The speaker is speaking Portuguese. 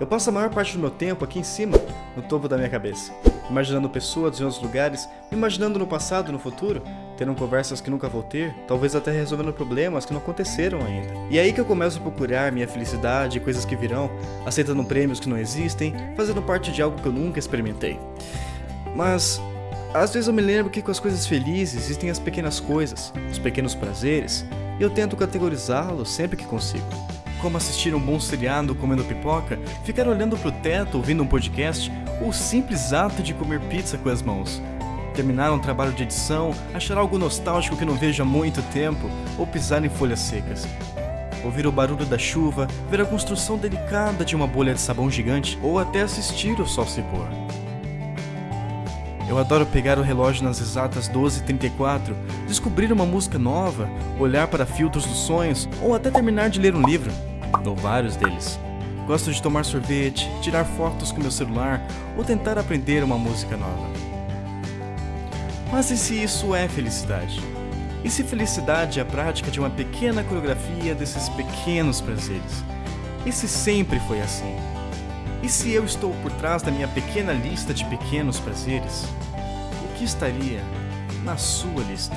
Eu passo a maior parte do meu tempo aqui em cima, no topo da minha cabeça, imaginando pessoas em outros lugares, imaginando no passado e no futuro, tendo conversas que nunca vou ter, talvez até resolvendo problemas que não aconteceram ainda. E é aí que eu começo a procurar minha felicidade, coisas que virão, aceitando prêmios que não existem, fazendo parte de algo que eu nunca experimentei. Mas às vezes eu me lembro que com as coisas felizes existem as pequenas coisas, os pequenos prazeres, e eu tento categorizá-los sempre que consigo como assistir um bom seriado comendo pipoca, ficar olhando pro teto ouvindo um podcast, ou o simples ato de comer pizza com as mãos. Terminar um trabalho de edição, achar algo nostálgico que não vejo há muito tempo, ou pisar em folhas secas. Ouvir o barulho da chuva, ver a construção delicada de uma bolha de sabão gigante, ou até assistir o sol se pôr. Eu adoro pegar o relógio nas exatas 12h34, descobrir uma música nova, olhar para filtros dos sonhos, ou até terminar de ler um livro ou vários deles. Gosto de tomar sorvete, tirar fotos com meu celular ou tentar aprender uma música nova. Mas e se isso é felicidade? E se felicidade é a prática de uma pequena coreografia desses pequenos prazeres? E se sempre foi assim? E se eu estou por trás da minha pequena lista de pequenos prazeres? Que estaria na sua lista?